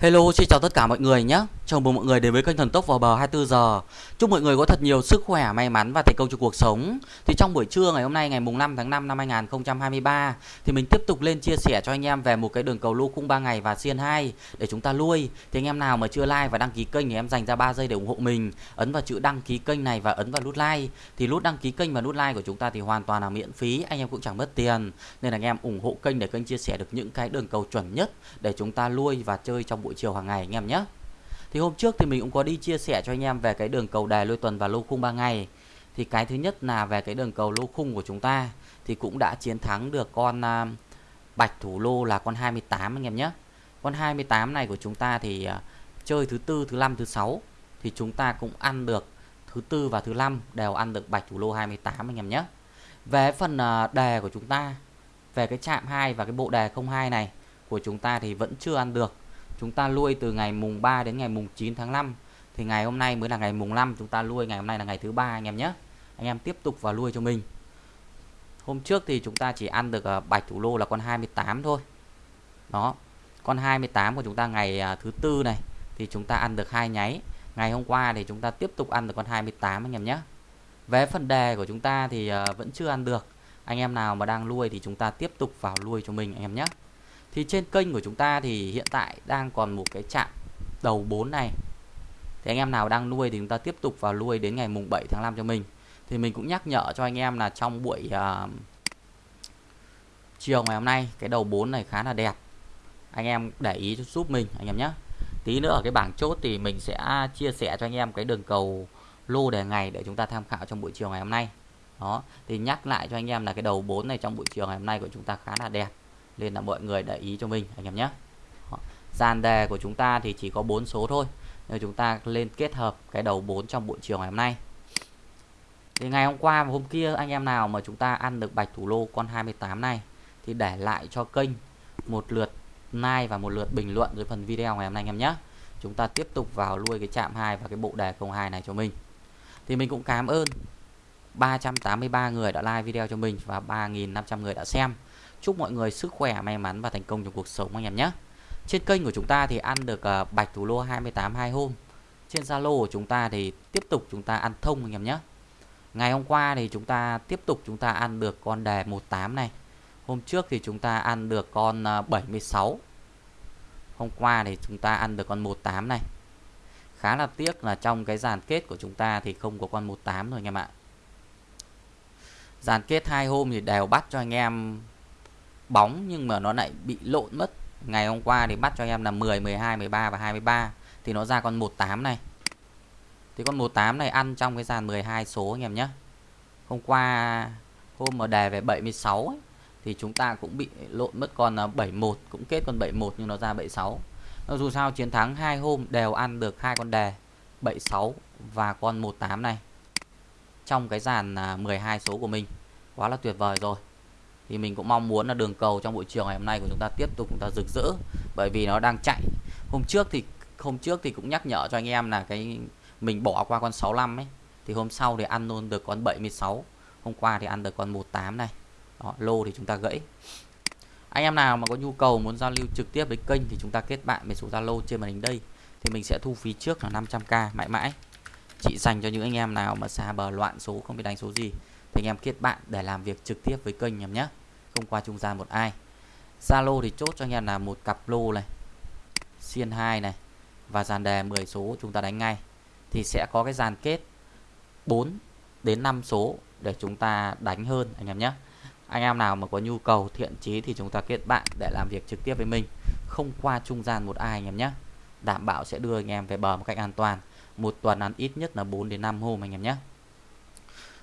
Hello, xin chào tất cả mọi người nhé. Chào mừng mọi người đến với kênh Thần Tốc vào bờ 24 giờ. Chúc mọi người có thật nhiều sức khỏe, may mắn và thành công trong cuộc sống. Thì trong buổi trưa ngày hôm nay ngày mùng 5 tháng 5 năm 2023 thì mình tiếp tục lên chia sẻ cho anh em về một cái đường cầu lô khung 3 ngày và xiên 2 để chúng ta lui. Thì anh em nào mà chưa like và đăng ký kênh thì em dành ra 3 giây để ủng hộ mình. Ấn vào chữ đăng ký kênh này và ấn vào nút like. Thì nút đăng ký kênh và nút like của chúng ta thì hoàn toàn là miễn phí, anh em cũng chẳng mất tiền. Nên là anh em ủng hộ kênh để kênh chia sẻ được những cái đường cầu chuẩn nhất để chúng ta lui và chơi trong buổi chiều hàng ngày anh em nhé. Thì hôm trước thì mình cũng có đi chia sẻ cho anh em về cái đường cầu đài lôi tuần và lô khung 3 ngày. Thì cái thứ nhất là về cái đường cầu lô khung của chúng ta thì cũng đã chiến thắng được con uh, bạch thủ lô là con 28 anh em nhé. Con 28 này của chúng ta thì uh, chơi thứ tư, thứ năm, thứ sáu thì chúng ta cũng ăn được thứ tư và thứ năm đều ăn được bạch thủ lô 28 anh em nhé. Về phần uh, đề của chúng ta về cái chạm 2 và cái bộ đề 02 này của chúng ta thì vẫn chưa ăn được chúng ta nuôi từ ngày mùng 3 đến ngày mùng 9 tháng 5 thì ngày hôm nay mới là ngày mùng 5 chúng ta nuôi ngày hôm nay là ngày thứ ba anh em nhé. Anh em tiếp tục vào nuôi cho mình. Hôm trước thì chúng ta chỉ ăn được ờ, bạch thủ lô là con 28 thôi. Đó, con 28 của chúng ta ngày à, thứ tư này, thì chúng ta ăn được hai nháy. Ngày hôm qua thì chúng ta tiếp tục ăn được con 28 anh em nhé. Về phần đề của chúng ta thì ờ, vẫn chưa ăn được. Anh em nào mà đang nuôi thì chúng ta tiếp tục vào nuôi cho mình anh em nhé thì trên kênh của chúng ta thì hiện tại đang còn một cái chạm đầu 4 này. Thì anh em nào đang nuôi thì chúng ta tiếp tục vào nuôi đến ngày mùng 7 tháng 5 cho mình. Thì mình cũng nhắc nhở cho anh em là trong buổi uh, chiều ngày hôm nay cái đầu 4 này khá là đẹp. Anh em để ý giúp mình anh em nhé. Tí nữa ở cái bảng chốt thì mình sẽ chia sẻ cho anh em cái đường cầu lô đề ngày để chúng ta tham khảo trong buổi chiều ngày hôm nay. Đó thì nhắc lại cho anh em là cái đầu 4 này trong buổi chiều ngày hôm nay của chúng ta khá là đẹp nên là mọi người để ý cho mình, anh em nhé. Dàn đề của chúng ta thì chỉ có 4 số thôi. Nên chúng ta lên kết hợp cái đầu 4 trong buổi chiều ngày hôm nay. Thì ngày hôm qua và hôm kia, anh em nào mà chúng ta ăn được bạch thủ lô con 28 này, thì để lại cho kênh một lượt like và một lượt bình luận dưới phần video ngày hôm nay, anh em nhé. Chúng ta tiếp tục vào nuôi cái chạm 2 và cái bộ đề 02 này cho mình. Thì mình cũng cảm ơn 383 người đã like video cho mình và 3.500 người đã xem. Chúc mọi người sức khỏe, may mắn và thành công trong cuộc sống anh em nhé. Trên kênh của chúng ta thì ăn được uh, bạch thủ lô 28 hai hôm. Trên Zalo của chúng ta thì tiếp tục chúng ta ăn thông anh em nhé. Ngày hôm qua thì chúng ta tiếp tục chúng ta ăn được con đề 18 này. Hôm trước thì chúng ta ăn được con ờ, uh, 76. Hôm qua thì chúng ta ăn được con 18 này. Khá là tiếc là trong cái dàn kết của chúng ta thì không có con 18 rồi anh em ạ. Dàn kết hai hôm thì đều bắt cho anh em bóng nhưng mà nó lại bị lộn mất. Ngày hôm qua thì bắt cho em là 10 12 13 và 23 thì nó ra con 18 này. Thì con 18 này ăn trong cái dàn 12 số anh em nhé. Hôm qua hôm mà đề về 76 ấy, thì chúng ta cũng bị lộn mất con à, 71 cũng kết con 71 nhưng nó ra 76 nó dù sao chiến thắng hai hôm đều ăn được hai con đề 76 và con 18 này trong cái dàn à, 12 số của mình. Quá là tuyệt vời rồi thì mình cũng mong muốn là đường cầu trong buổi chiều ngày hôm nay của chúng ta tiếp tục chúng ta rực rỡ bởi vì nó đang chạy. Hôm trước thì hôm trước thì cũng nhắc nhở cho anh em là cái mình bỏ qua con 65 ấy. Thì hôm sau thì ăn luôn được con 76 hôm qua thì ăn được con 18 này. Đó, lô thì chúng ta gãy. Anh em nào mà có nhu cầu muốn giao lưu trực tiếp với kênh thì chúng ta kết bạn với số Zalo trên màn hình đây. Thì mình sẽ thu phí trước là 500k mãi mãi. Chỉ dành cho những anh em nào mà xa bờ loạn số không biết đánh số gì thì anh em kết bạn để làm việc trực tiếp với kênh em nhé không qua trung gian một ai. Zalo thì chốt cho anh em là một cặp lô này, xiên 2 này, và dàn đề 10 số chúng ta đánh ngay. Thì sẽ có cái dàn kết 4 đến 5 số để chúng ta đánh hơn, anh em nhé. Anh em nào mà có nhu cầu thiện chí thì chúng ta kết bạn để làm việc trực tiếp với mình. Không qua trung gian một ai, anh em nhé. Đảm bảo sẽ đưa anh em về bờ một cách an toàn. Một tuần ăn ít nhất là 4 đến 5 hôm, anh em nhé.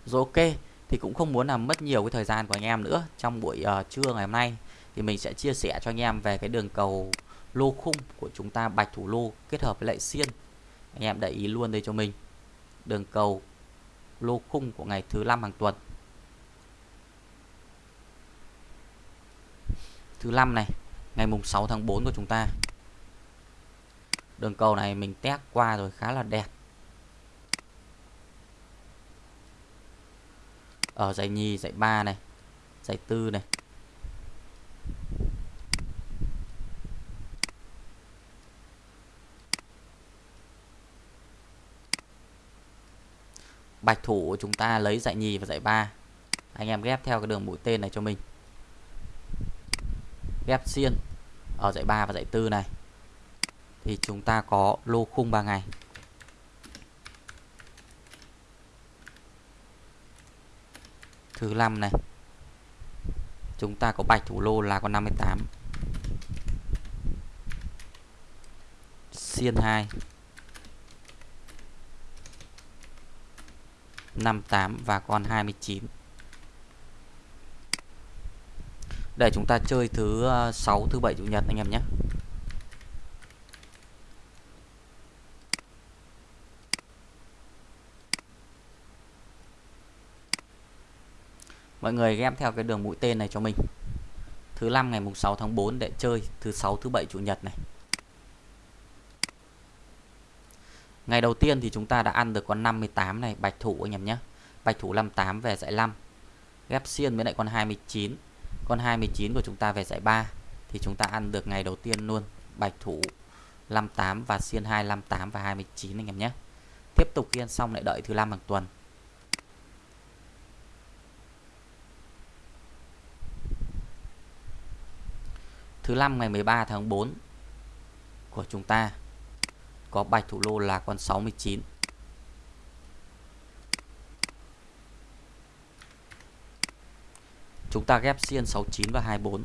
Rồi ok thì cũng không muốn làm mất nhiều cái thời gian của anh em nữa. Trong buổi uh, trưa ngày hôm nay thì mình sẽ chia sẻ cho anh em về cái đường cầu lô khung của chúng ta bạch thủ lô kết hợp với lại xiên. Anh em để ý luôn đây cho mình. Đường cầu lô khung của ngày thứ năm hàng tuần. Thứ năm này ngày mùng 6 tháng 4 của chúng ta. Đường cầu này mình test qua rồi khá là đẹp. Ờ, ở giải nhì giải ba này giải tư này. Bạch thủ chúng ta lấy giải nhì và giải ba. Anh em ghép theo cái đường mũi tên này cho mình. Ghép xiên ờ, ở giải ba và giải tư này. Thì chúng ta có lô khung 3 ngày. Thứ 5 này. Chúng ta có bạch thủ lô là con 58 xiên 2 58 và con 29 để chúng ta chơi thứ ờ, 6 thứ 7 chủ nhật anh em nhé. Mọi người ghép theo cái đường mũi tên này cho mình. Thứ năm ngày mùng 6 tháng 4 để chơi Thứ sáu, thứ bảy, chủ nhật này. Ngày đầu tiên thì chúng ta đã ăn được con 58 này, Bạch thủ anh em nhé. Bạch thủ 58 về dạy 5 Ghép xiên với lại con 29 Con 29 của chúng ta về dạy 3 Thì chúng ta ăn được ngày đầu tiên luôn, Bạch thủ 58 và xiên 2 58 và 29 anh em nhé. Tiếp tục khi ăn xong lại đợi thứ năm hàng tuần. Thứ năm ngày 13 tháng 4 của chúng ta có bạch thủ lô là con 69. Chúng ta ghép xiên 69 và 24.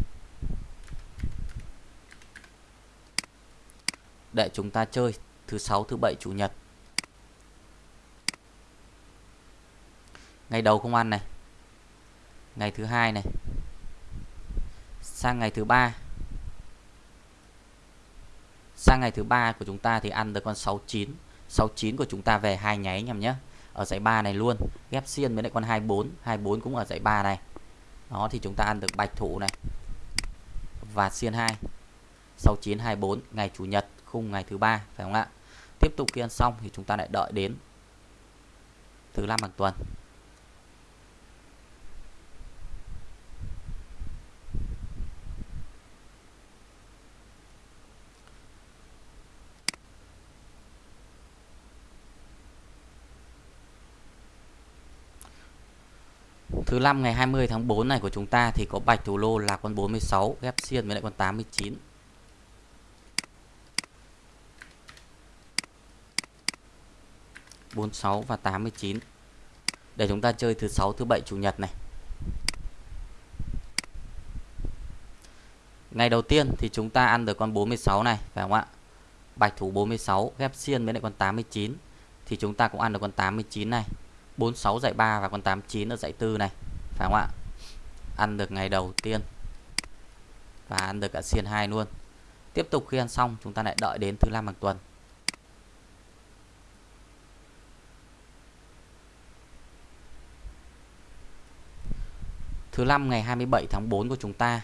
Để chúng ta chơi thứ sáu, thứ bảy, chủ nhật. Ngày đầu không ăn này. Ngày thứ hai này. Sang ngày thứ ba sang ngày thứ ba của chúng ta thì ăn được con 69 69 của chúng ta về hai nháy anh em nhé. Ở dãy 3 này luôn. Ghép xiên với lại con 24 24 cũng ở dãy 3 này. Đó, thì chúng ta ăn được bạch thủ này. Và xiên 2 69 24 ngày chủ nhật, khung ngày thứ ba, phải không ạ? Tiếp tục khi ăn xong thì chúng ta lại đợi đến thứ năm hàng tuần. Thứ năm ngày 20 tháng 4 này của chúng ta thì có bạch thủ lô là con 46 ghép xiên với lại con 89. bốn sáu và 89 để chúng ta chơi thứ sáu, thứ bảy, chủ nhật này. Ngày đầu tiên thì chúng ta ăn được con 46 này, phải không ạ? Bạch thủ 46 ghép xiên với lại con 89 thì chúng ta cũng ăn được con 89 này. 46 giải 3 và con 89 ở giải 4 này, phải không ạ? Ăn được ngày đầu tiên và ăn được cả xiên 2 luôn. Tiếp tục khi ăn xong, chúng ta lại đợi đến thứ năm hàng tuần. Thứ năm ngày 27 tháng 4 của chúng ta,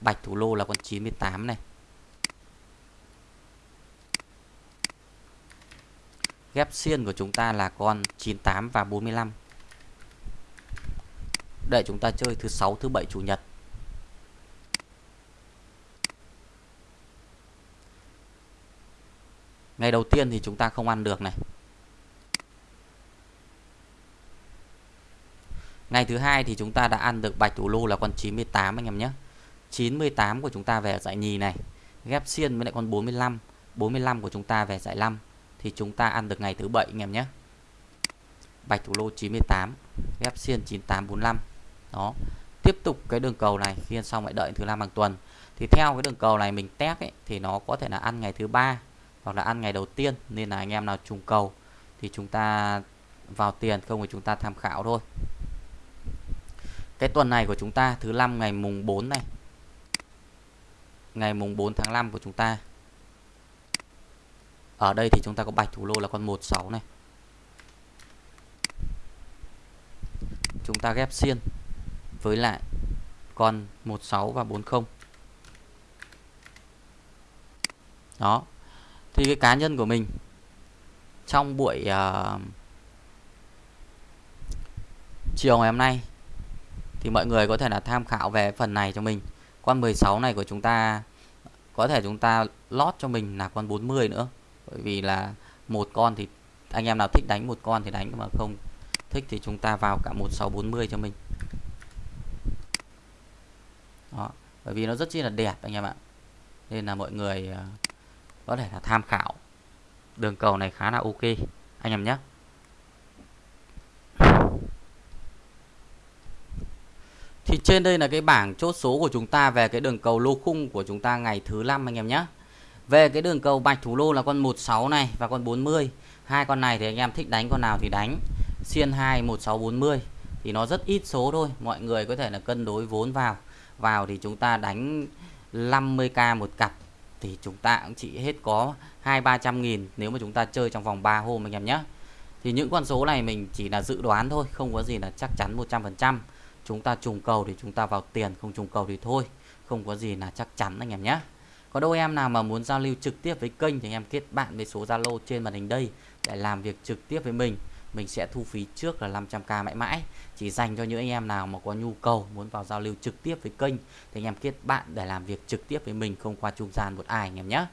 Bạch thủ lô là con 98 này. Ghép xiên của chúng ta là con 98 và 45 Để chúng ta chơi thứ 6, thứ 7, chủ nhật. Ngày đầu tiên thì chúng ta không ăn được này. Ngày thứ hai thì chúng ta đã ăn được bạch thủ lô là con 98 anh em nhé. 98 của chúng ta về giải nhì này. Ghép xiên với lại con 45 45 của chúng ta về giải 5 thì chúng ta ăn được ngày thứ bảy anh em nhé. Bạch thủ lô 98 ghép xiên 9845 đó. Tiếp tục cái đường cầu này khi ăn xong lại đợi thứ năm hàng tuần. Thì theo cái đường cầu này mình test ấy, thì nó có thể là ăn ngày thứ ba hoặc là ăn ngày đầu tiên. Nên là anh em nào trùng cầu thì chúng ta vào tiền không thì chúng ta tham khảo thôi. Cái tuần này của chúng ta thứ năm ngày mùng 4 này. Ngày mùng 4 tháng 5 của chúng ta ở đây thì chúng ta có bạch thủ lô là con 16 này. Chúng ta ghép xiên với lại con 16 và 40. Đó. Thì cái cá nhân của mình trong buổi uh, chiều ngày hôm nay thì mọi người có thể là tham khảo về phần này cho mình. Con 16 này của chúng ta có thể chúng ta lót cho mình là con 40 nữa bởi vì là một con thì anh em nào thích đánh một con thì đánh, mà không thích thì chúng ta vào cả 1640 cho mình. Đó, bởi vì nó rất chi là đẹp anh em ạ. Nên là mọi người ờ, có thể là tham khảo. Đường cầu này khá là ok, anh em nhé. Thì trên đây là cái bảng chốt số của chúng ta về cái đường cầu lô khung của chúng ta ngày thứ năm, anh em nhé. Về cái đường cầu bạch thủ lô là con 16 này và con 40. Hai con này thì anh em thích đánh con nào thì đánh. Xiên 2 1640 thì nó rất ít số thôi, mọi người có thể là cân đối vốn vào. Vào thì chúng ta đánh 50k một cặp thì chúng ta cũng chỉ hết có 2 300 nghìn nếu mà chúng ta chơi trong vòng 3 hôm anh em nhé. Thì những con số này mình chỉ là dự đoán thôi, không có gì là chắc chắn 100% chúng ta trùng cầu thì chúng ta vào tiền không trùng cầu thì thôi không có gì là chắc chắn anh em nhé có đâu em nào mà muốn giao lưu trực tiếp với kênh thì anh em kết bạn với số Zalo trên màn hình đây để làm việc trực tiếp với mình. Mình sẽ thu phí trước là 500k mãi mãi. Chỉ dành cho những anh em nào mà có nhu cầu muốn vào giao lưu trực tiếp với kênh thì anh em kết bạn để làm việc trực tiếp với mình, không qua trung gian một ai anh em nhé.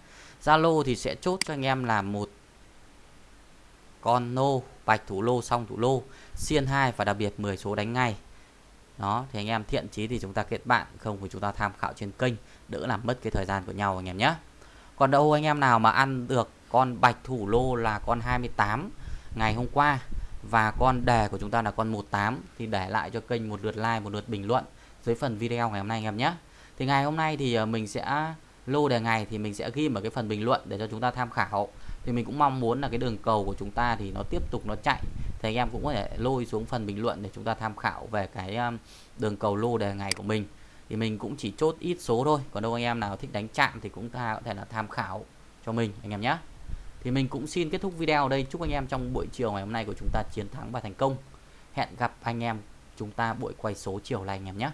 Zalo thì sẽ chốt cho anh em là một con nô, bạch thủ lô, song thủ lô, xiên 2 và đặc biệt 10 số đánh ngay đó, thì anh em thiện chí thì chúng ta kết bạn, không thì chúng ta tham khảo trên kênh, đỡ làm mất cái thời gian của nhau anh em nhé. Còn đâu anh em nào mà ăn được con bạch thủ lô là con 28 ngày hôm qua và con đề của chúng ta là con 18 thì để lại cho kênh một lượt like, một lượt bình luận dưới phần video ngày hôm nay anh em nhé. Thì ngày hôm nay thì ờ, mình sẽ, lô đề ngày thì mình sẽ ghi ở cái phần bình luận để cho chúng ta tham khảo. Thì mình cũng mong muốn là cái đường cầu của chúng ta thì nó tiếp tục nó chạy thì anh em cũng có thể lôi xuống phần bình luận để chúng ta tham khảo về cái um, đường cầu lô đề ngày của mình. Thì mình cũng chỉ chốt ít số thôi, còn đâu anh em nào thích đánh chạm thì cũng có thể là tham khảo cho mình, anh em nhé thì mình cũng xin kết thúc video ở đây. Chúc anh em trong buổi chiều ngày hôm nay của chúng ta chiến thắng và thành công. Hẹn gặp anh em, chúng ta buổi quay số chiều này anh em nhé